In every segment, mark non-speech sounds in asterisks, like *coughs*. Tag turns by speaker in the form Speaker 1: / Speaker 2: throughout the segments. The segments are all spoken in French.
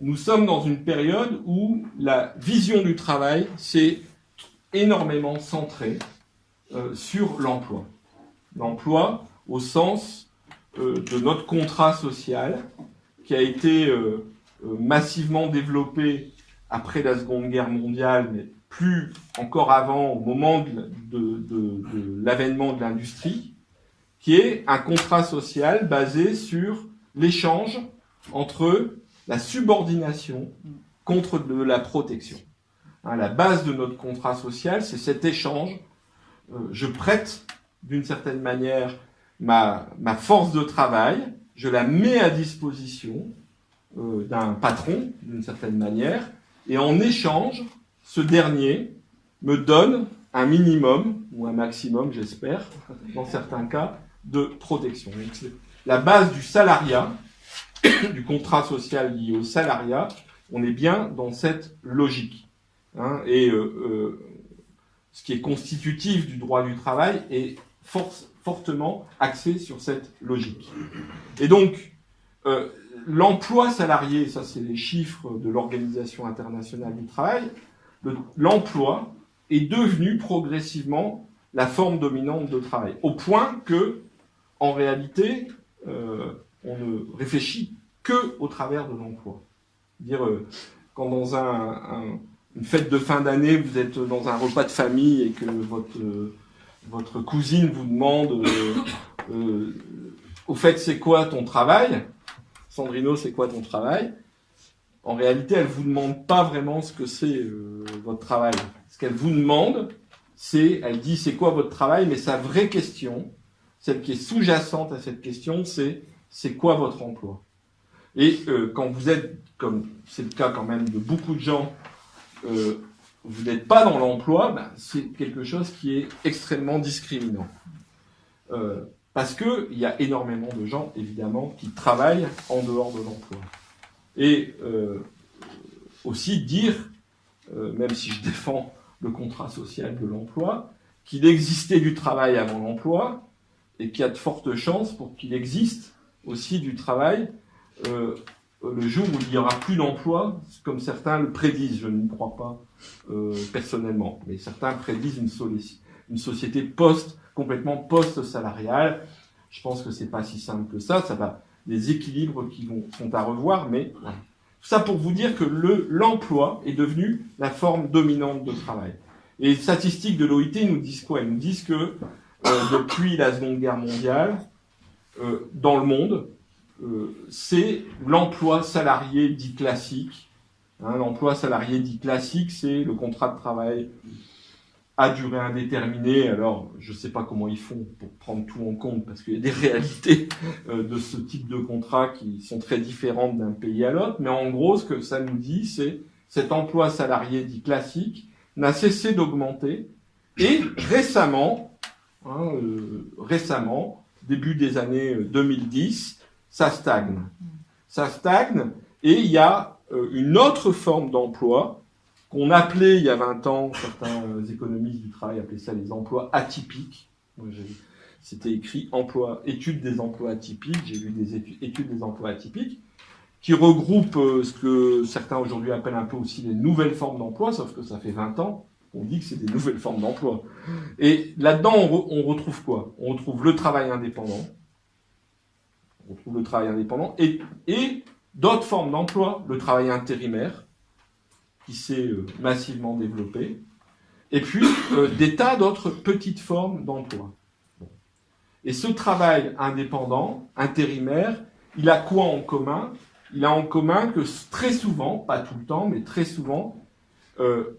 Speaker 1: nous sommes dans une période où la vision du travail s'est énormément centrée euh, sur l'emploi. L'emploi au sens euh, de notre contrat social qui a été euh, massivement développé après la Seconde Guerre mondiale, mais plus encore avant, au moment de, de l'avènement de l'industrie, qui est un contrat social basé sur l'échange entre la subordination contre de la protection. Hein, la base de notre contrat social, c'est cet échange. Euh, je prête d'une certaine manière ma, force de travail, je la mets à disposition euh, d'un patron d'une certaine manière, et en échange, ce dernier me donne un minimum, ou un maximum, j'espère, dans certains cas, de protection. La base du salariat, *coughs* du contrat social lié au salariat, on est bien dans cette logique. Hein, et euh, euh, ce qui est constitutif du droit du travail est fortement axé sur cette logique. Et donc, euh, l'emploi salarié, ça c'est les chiffres de l'Organisation internationale du travail, l'emploi est devenu progressivement la forme dominante de travail, au point que, en réalité, on ne réfléchit que au travers de l'emploi. Dire euh, quand dans un, une fête de fin d'année, vous êtes dans un repas de famille et que votre euh, cousine vous demande euh, au fait c'est quoi ton travail? Sandrino, c'est quoi ton travail? En réalité, elle vous demande pas vraiment ce que c'est votre travail. Ce qu'elle vous demande, c'est, elle dit c'est quoi votre travail, mais sa vraie question, celle qui est sous-jacente à cette question, c'est c'est quoi votre emploi? Et euh, quand vous êtes, comme c'est le cas quand même de beaucoup de gens, euh, vous n'êtes pas dans l'emploi, ben, c'est quelque chose qui est extrêmement discriminant. Euh, parce qu'il y a énormément de gens, évidemment, qui travaillent en dehors de l'emploi. Et aussi dire, même si je défends le contrat social de l'emploi, qu'il existait du travail avant l'emploi, et qu'il y a de fortes chances pour qu'il existe aussi du travail euh, le jour où il n'y aura plus d'emploi, comme certains le prédisent. Je ne crois pas euh, personnellement, mais certains prédisent une, société post complètement post-salariale. Je pense que c'est pas si simple que ça. Ça va des équilibres qui vont, sont à revoir, mais tout ça pour vous dire que le l'emploi est devenu la forme dominante de travail. Et les statistiques de l'OIT nous disent quoi? Ils nous disent que euh, depuis la Seconde Guerre mondiale, euh, dans le monde, euh, c'est l'emploi salarié dit classique. Hein, l'emploi salarié dit classique, c'est le contrat de travail à durée indéterminée. Alors, je ne sais pas comment ils font pour prendre tout en compte, parce qu'il y a des *laughs* réalités euh, de ce type de contrat qui sont très différentes d'un pays à l'autre. Mais en gros, ce que ça nous dit, c'est cet emploi salarié dit classique n'a cessé d'augmenter. Et récemment, hein, récemment, début des années 2010, euh, ça stagne. Ça stagne et il y a euh, une autre forme d'emploi qu'on appelait il y a 20 ans, certains économistes du travail appelaient ça les emplois atypiques. C'était écrit emploi, études des emplois atypiques. J'ai lu des études, des emplois atypiques qui regroupent euh, ce que certains aujourd'hui appellent un peu aussi les nouvelles formes d'emploi, sauf que ça fait 20 ans on dit que c'est des nouvelles formes d'emploi. Et là-dedans, on, retrouve quoi? On retrouve le travail indépendant, on retrouve le travail indépendant, et, d'autres formes d'emploi, le travail intérimaire, qui s'est euh, massivement développé, et puis euh, des tas d'autres petites formes d'emploi. Et ce travail indépendant, intérimaire, il a quoi en commun? Il a en commun que très souvent, pas tout le temps, mais très souvent, euh,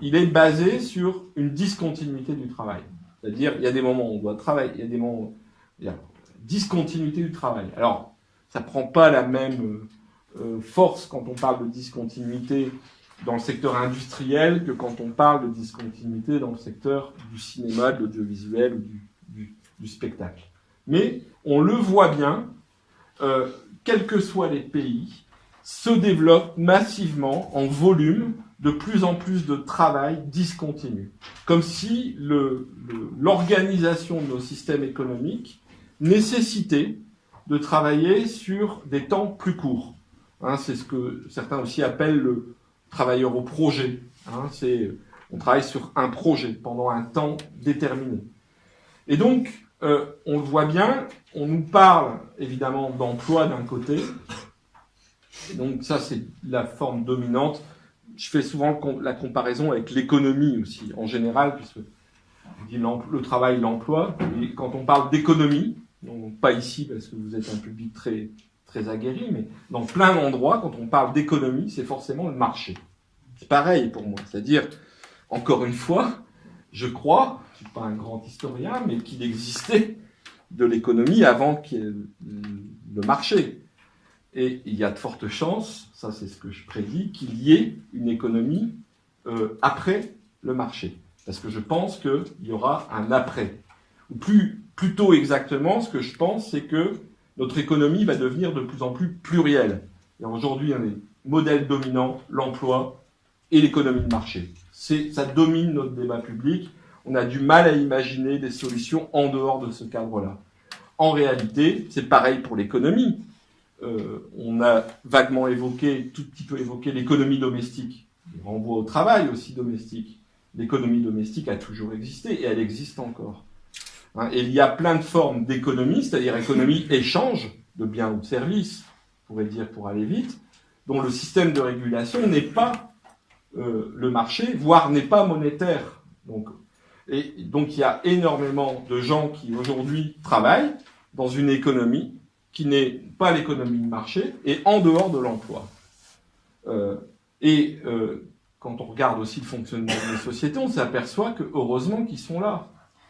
Speaker 1: il est basé sur une discontinuité du travail. C'est-à-dire, il y a des moments où on doit travailler, il y a des moments où il y a discontinuité du travail. Alors, ça prend pas la même euh, force quand on parle de discontinuité dans le secteur industriel que quand on parle de discontinuité dans le secteur du cinéma, de l'audiovisuel ou du, du, spectacle. Mais on le voit bien, euh, quels que soient les pays, se développe massivement en volume de plus en plus de travail discontinu. Comme si l'organisation de nos systèmes économiques nécessitait de travailler sur des temps plus courts. Hein, c'est ce que certains aussi appellent le travailleur au projet. Hein, on travaille sur un projet pendant un temps déterminé. Et donc, euh, on le voit bien, on nous parle évidemment d'emploi d'un côté. Et donc ça, c'est la forme dominante. Je fais souvent la comparaison avec l'économie aussi, en général, puisque je dis le travail, l'emploi. Et quand on parle d'économie, pas ici parce que vous êtes un public très très aguerri, mais dans plein d'endroits, quand on parle d'économie, c'est forcément le marché. C'est pareil pour moi. C'est-à-dire, encore une fois, je crois, je suis pas un grand historien, mais qu'il existait de l'économie avant le marché. Et il y a de fortes chances, ça c'est ce que je prédis, qu'il y ait une économie euh, après le marché. Parce que je pense qu'il y aura un après. Ou plus, plutôt exactement, ce que je pense, c'est que notre économie va devenir de plus en plus plurielle. Et aujourd'hui, un des modèles dominants, l'emploi et l'économie de marché. Ça domine notre débat public. On a du mal à imaginer des solutions en dehors de ce cadre-là. En réalité, c'est pareil pour l'économie. Euh, on a vaguement évoqué, tout petit peu évoqué l'économie domestique. On renvoie au travail aussi domestique. L'économie domestique a toujours existé et elle existe encore. Hein, et il y a plein de formes d'économie, c'est-à-dire économie *laughs* échange de biens ou de services, on pourrait dire pour aller vite, dont le système de régulation n'est pas euh, le marché, voire n'est pas monétaire. Donc, et donc il y a énormément de gens qui aujourd'hui travaillent dans une économie qui n'est pas l'économie de marché et en dehors de l'emploi. Euh, et euh, quand on regarde aussi le fonctionnement des sociétés, on s'aperçoit que heureusement qu'ils sont là.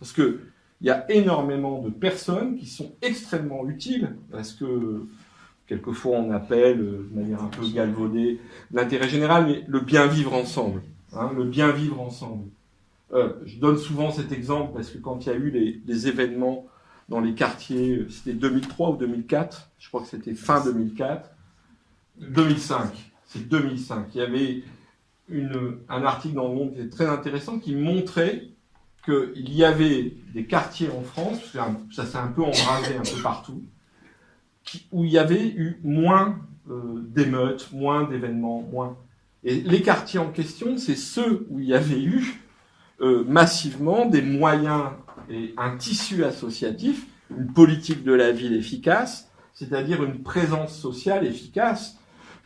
Speaker 1: Parce que il y a énormément de personnes qui sont extrêmement utiles, parce que quelquefois on appelle euh, de manière un peu galvaudée l'intérêt général, mais le bien vivre ensemble. Hein, le bien vivre ensemble. Je donne souvent cet exemple parce que quand il y a eu les événements dans les quartiers, c'était 2003 ou 2004, je crois que c'était fin 2004, 2005, c'est 2005. Il y avait un article dans le Monde qui était très intéressant qui montrait qu'il y avait des quartiers en France, ça s'est un peu embrasé un peu partout, où il y avait eu moins euh, d'émeutes, moins d'événements, moins. Et les quartiers en question, c'est ceux où il y avait eu euh, massivement des moyens un tissu associatif, une politique de la ville efficace, c'est-à-dire une présence sociale efficace,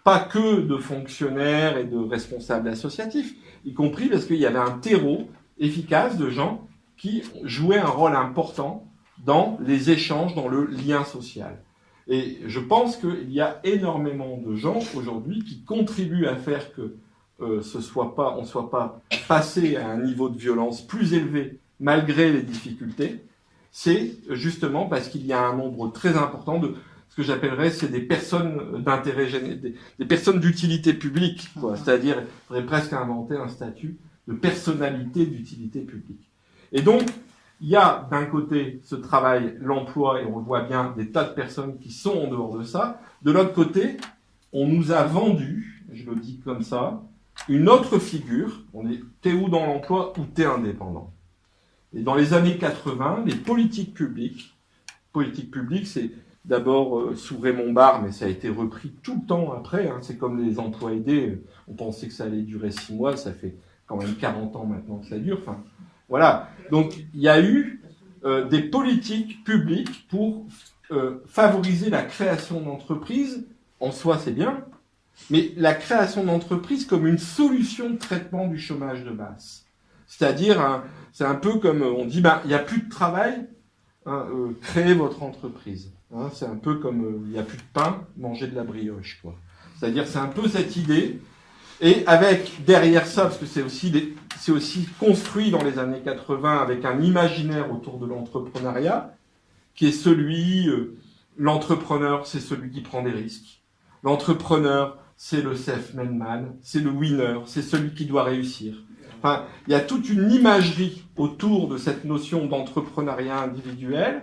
Speaker 1: pas que de fonctionnaires et de responsables associatifs, y compris parce qu'il y avait un terreau efficace de gens qui jouaient un rôle important dans les échanges, dans le lien social. Et je pense qu'il y a énormément de gens aujourd'hui qui contribuent à faire que euh, ce soit pas, on ne soit pas passé à un niveau de violence plus élevé malgré les difficultés. C'est justement parce qu'il y a un nombre très important de ce que j'appellerais c'est des personnes d'intérêt des, des personnes d'utilité publique, c'est-à-dire il faudrait presque inventer un statut de personnalité d'utilité publique. Et donc, il y a d'un côté ce travail, l'emploi, et on voit bien des tas de personnes qui sont en dehors de ça. De l'autre côté, on nous a vendu, je le dis comme ça, une autre figure. On est, t'es où dans l'emploi ou t'es indépendant? Et dans les années 80, les politiques publiques, politiques publiques, c'est d'abord euh, sous Raymond Barre, mais ça a été repris tout le temps après. Hein. C'est comme les emplois aidés. On pensait que ça allait durer six mois, ça fait quand même 40 ans maintenant que ça dure. Enfin, voilà. Donc, il y a eu euh, des politiques publiques pour euh, favoriser la création d'entreprises. En soi, c'est bien. Mais la création d'entreprises comme une solution de traitement du chômage de masse. C'est-à-dire, c'est un peu comme on dit, ben, il n'y a plus de travail, hein, euh, créez votre entreprise. Hein. c'est un peu comme il n'y a plus de pain, mangez de la brioche. quoi. C'est-à-dire, c'est un peu cette idée et avec derrière ça, parce que c'est aussi, construit dans les années 80 avec un imaginaire autour de l'entrepreneuriat, qui est celui, euh, l'entrepreneur, c'est celui qui prend des risques. L'entrepreneur, c'est le self-made man, c'est le winner, c'est celui qui doit réussir. Enfin, il y a toute une imagerie autour de cette notion d'entrepreneuriat individuel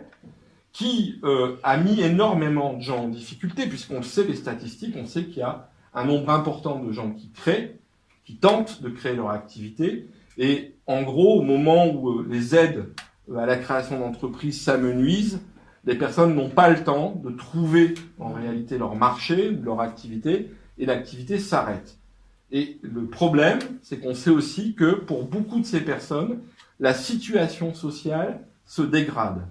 Speaker 1: qui euh, a mis énormément de gens en difficulté, puisqu'on sait les statistiques, on sait qu'il y a un nombre important de gens qui créent, qui tentent de créer leur activité. Et en gros, au moment où euh, les aides euh, à la création d'entreprises s'amenuisent, les personnes n'ont pas le temps de trouver en réalité leur marché, leur activité, et l'activité s'arrête. Et le problème, c'est qu'on sait aussi que pour beaucoup de ces personnes, la situation sociale se dégrade.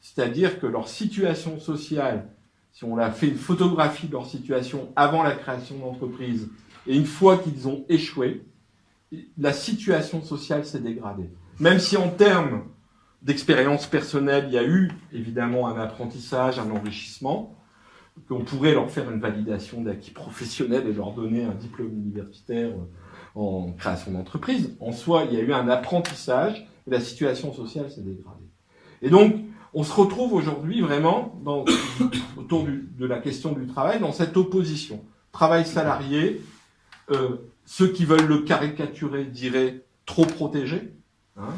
Speaker 1: C'est-à-dire que leur situation sociale, si on a fait une photographie de leur situation avant la création d'entreprise et une fois qu'ils ont échoué, la situation sociale s'est dégradée. Même si en termes d'expérience personnelle, il y a eu évidemment un apprentissage, un enrichissement, qu'on pourrait leur faire une validation d'acquis professionnel et leur donner un diplôme universitaire en création d'entreprise. En soi, il y a eu un apprentissage et la situation sociale s'est dégradée. Et donc, on se retrouve aujourd'hui vraiment *coughs* autour de la question du travail dans cette opposition. Travail salarié, euh, ceux qui veulent le caricaturer diraient trop protégé. Hein,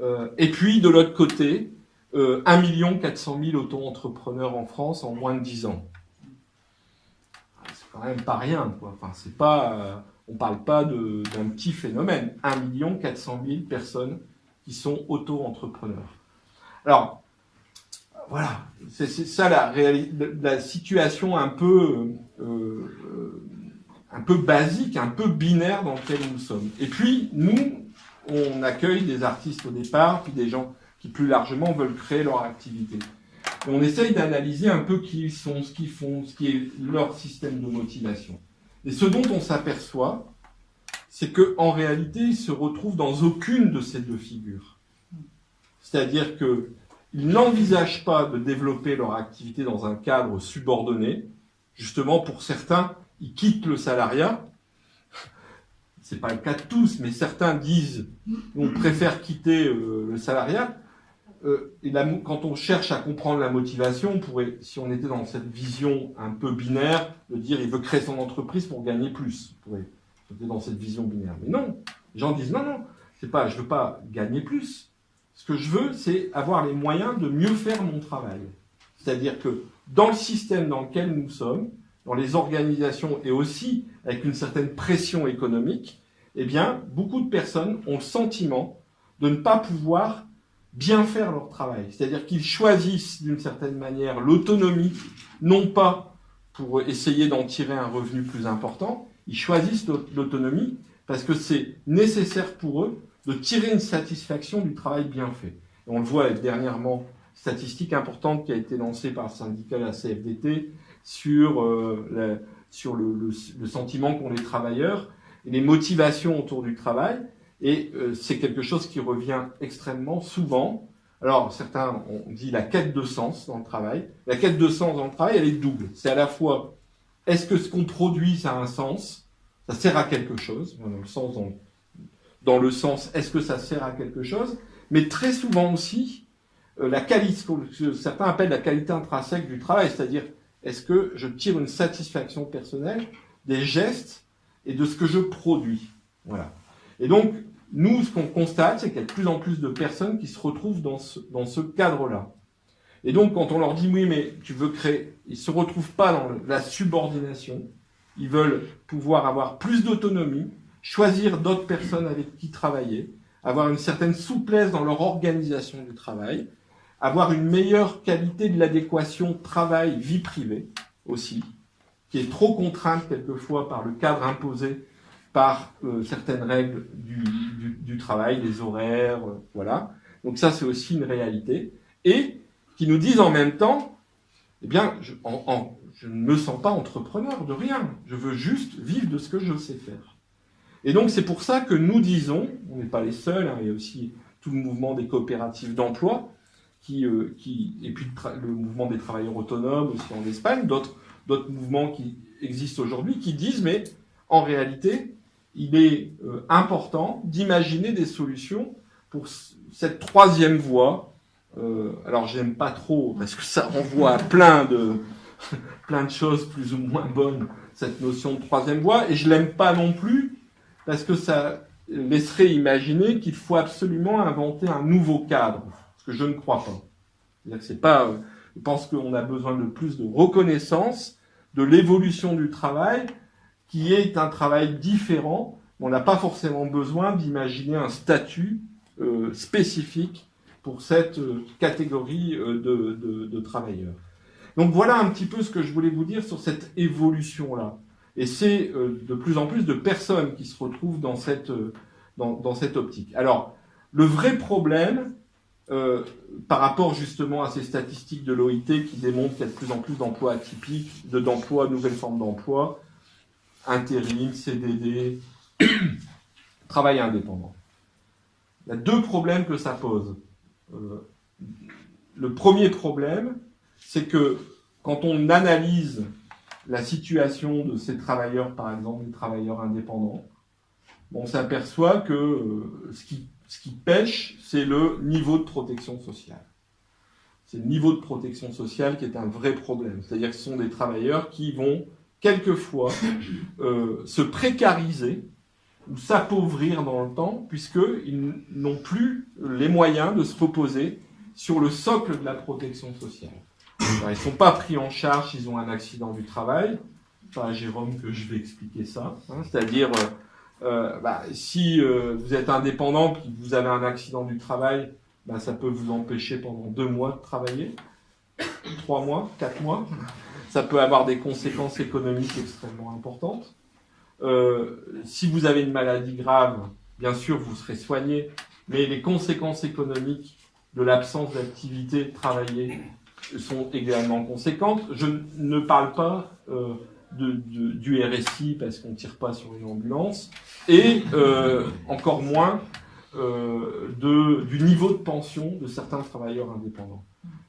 Speaker 1: euh, et puis, de l'autre côté, euh, 1 400 000 auto-entrepreneurs en France en moins de 10 ans. C'est quand même pas rien. Quoi. Enfin, c'est pas, euh, on parle pas d'un petit phénomène. 1 400 000 personnes qui sont auto-entrepreneurs. Alors, voilà, c'est ça la, la, situation un peu, euh, euh, un peu basique, un peu binaire dans laquelle nous sommes. Et puis, nous, on accueille des artistes au départ, puis des gens qui plus largement veulent créer leur activité. On essaye d'analyser un peu qui ils sont, ce qu'ils font, ce qui est leur système de motivation. Et ce dont on s'aperçoit, c'est qu'en réalité, ils se retrouvent dans aucune de ces deux figures. C'est-à-dire qu'ils n'envisagent pas de développer leur activité dans un cadre subordonné. Justement, pour certains, ils quittent le salariat c'est pas le cas de tous, mais certains disent on préfère quitter euh, le salariat. Euh, quand on cherche à comprendre la motivation, on pourrait, si on était dans cette vision un peu binaire, de dire il veut créer son entreprise pour gagner plus. On pourrait être dans cette vision binaire. Mais non, les gens disent non, non, c'est pas, je veux pas gagner plus. Ce que je veux, c'est avoir les moyens de mieux faire mon travail. C'est-à-dire que dans le système dans lequel nous sommes, dans les organisations et aussi avec une certaine pression économique, eh bien, beaucoup de personnes ont le sentiment de ne pas pouvoir bien faire leur travail. C'est-à-dire qu'ils choisissent d'une certaine manière l'autonomie, non pas pour essayer d'en tirer un revenu plus important, ils choisissent l'autonomie parce que c'est nécessaire pour eux de tirer une satisfaction du travail bien fait. on le voit dernièrement statistique importante qui a été lancée par le syndicat la CFDT sur, euh, sur le sentiment qu'ont les travailleurs les motivations autour du travail. Et euh, c'est quelque chose qui revient extrêmement souvent. Alors, certains ont dit la quête de sens dans le travail. La quête de sens dans le travail, elle est double. C'est à la fois, est-ce que ce qu'on produit, ça a un sens? Ça sert à quelque chose Dans le sens, est-ce que ça sert à quelque chose? Mais très souvent aussi, euh, la qualité, ce que certains appellent la qualité intrinsèque du travail, c'est-à-dire, est-ce que je tire une satisfaction personnelle des gestes et de ce que je produis? Voilà. Et donc, nous, ce qu'on constate, c'est qu'il y a de plus en plus de personnes qui se retrouvent dans ce, cadre-là. Et donc, quand on leur dit, oui, mais tu veux créer, ils se retrouvent pas dans la subordination. Ils veulent pouvoir avoir plus d'autonomie, choisir d'autres personnes avec qui travailler, avoir une certaine souplesse dans leur organisation du travail, avoir une meilleure qualité de l'adéquation travail-vie privée aussi, qui est trop contrainte quelquefois par le cadre imposé par euh, certaines règles du, du, travail, les horaires, euh, voilà. Donc ça, c'est aussi une réalité. Et qui nous disent en même temps, eh bien, je, ne me sens pas entrepreneur de rien. Je veux juste vivre de ce que je sais faire. Et donc, c'est pour ça que nous disons, on n'est pas les seuls, hein, il y a aussi tout le mouvement des coopératives d'emploi, qui, euh, et puis le, le mouvement des travailleurs autonomes aussi en Espagne, d'autres mouvements qui existent aujourd'hui qui disent, mais en réalité, il est euh, important d'imaginer des solutions pour cette troisième voie. Euh, alors, j'aime pas trop parce que ça renvoie à plein de *laughs* plein de choses plus ou moins bonnes cette notion de troisième voie, et je l'aime pas non plus parce que ça laisserait imaginer qu'il faut absolument inventer un nouveau cadre, ce que je ne crois pas. C'est pas, euh, je pense qu'on a besoin de plus de reconnaissance de l'évolution du travail, qui est un travail différent. On n'a pas forcément besoin d'imaginer un statut euh, spécifique pour cette euh, catégorie euh, de, travailleurs. Donc voilà un petit peu ce que je voulais vous dire sur cette évolution-là. Et c'est de plus en plus de personnes qui se retrouvent dans cette, dans, cette optique. Alors, le vrai problème, par rapport justement à ces statistiques de l'OIT qui démontrent qu'il y a de plus en plus d'emplois atypiques, d'emplois, nouvelles formes d'emploi, intérim, CDD, *coughs* travail indépendant. Il y a deux problèmes que ça pose. Euh, le premier problème, c'est que quand on analyse la situation de ces travailleurs, par exemple des travailleurs indépendants, on s'aperçoit que euh, ce, qui, ce qui pêche, c'est le niveau de protection sociale. C'est le niveau de protection sociale qui est un vrai problème. C'est-à-dire que ce sont des travailleurs qui vont quelquefois *laughs* euh, se précariser ou s'appauvrir dans le temps, puisqu'ils n'ont plus les moyens de se reposer sur le socle de la protection sociale. *laughs* ils ne sont pas pris en charge, ils ont un accident du travail. Pas à Jérôme que je vais expliquer ça. Hein. C'est-à-dire, euh, euh, bah, si vous êtes indépendant et que vous avez un accident du travail, bah, ça peut vous empêcher pendant deux mois de travailler, trois mois, quatre mois ça peut avoir des conséquences économiques extrêmement importantes. Euh, si vous avez une maladie grave, bien sûr, vous serez soigné, mais les conséquences économiques de l'absence d'activité travaillée sont également conséquentes. Je ne parle pas euh, du RSI parce qu'on ne tire pas sur une ambulance, et euh, encore moins du niveau de pension de certains travailleurs indépendants.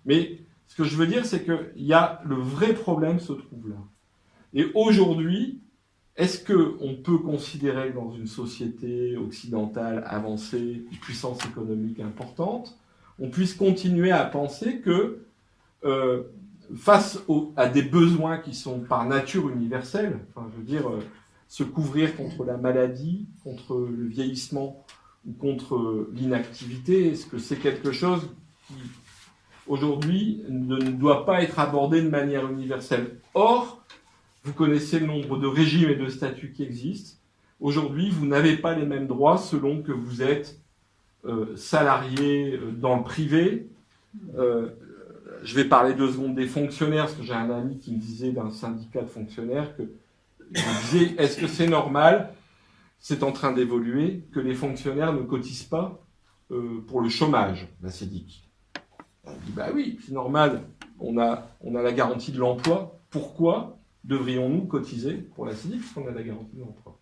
Speaker 1: Mais ce que je veux dire, c'est que y a, le vrai problème se trouve là. Et aujourd'hui, est-ce qu'on peut considérer dans une société occidentale avancée, une puissance économique importante, on puisse continuer à penser que euh, face à des besoins qui sont par nature universels, enfin, je veux dire, euh, se couvrir contre la maladie, contre le vieillissement ou contre l'inactivité, est-ce que c'est quelque chose qui aujourd'hui, ne doit pas être abordé de manière universelle. Or, vous connaissez le nombre de régimes et de statuts qui existent. Aujourd'hui, vous n'avez pas les mêmes droits selon que vous êtes euh, salarié euh, dans le privé. Euh, je vais parler deux secondes des fonctionnaires, parce que j'ai un ami qui me disait d'un syndicat de fonctionnaires que je disais, est-ce que c'est normal? C'est en train d'évoluer que les fonctionnaires ne cotisent pas pour le chômage, la CEDIC. On dit, bah oui, c'est normal, on a, la garantie de l'emploi. Pourquoi devrions-nous cotiser pour la CIDIC parce qu'on a la garantie de l'emploi?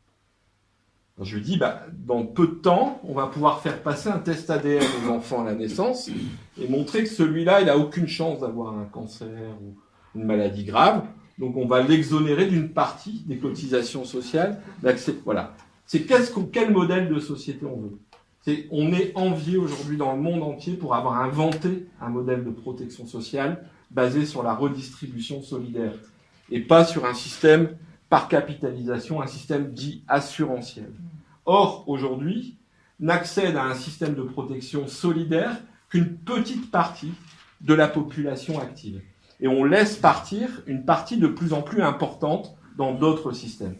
Speaker 1: Je lui dis, bah, dans peu de temps, on va pouvoir faire passer un test ADN aux enfants à la naissance et montrer que celui-là, il n'a aucune chance d'avoir un cancer ou une maladie grave. Donc on va l'exonérer d'une partie des cotisations sociales. Voilà. C'est quel modèle de société on veut? On est envié aujourd'hui dans le monde entier pour avoir inventé un modèle de protection sociale basé sur la redistribution solidaire et pas sur un système par capitalisation, un système dit assurantiel. Or, aujourd'hui, n'accède à un système de protection solidaire qu'une petite partie de la population active. Et on laisse partir une partie de plus en plus importante dans d'autres systèmes.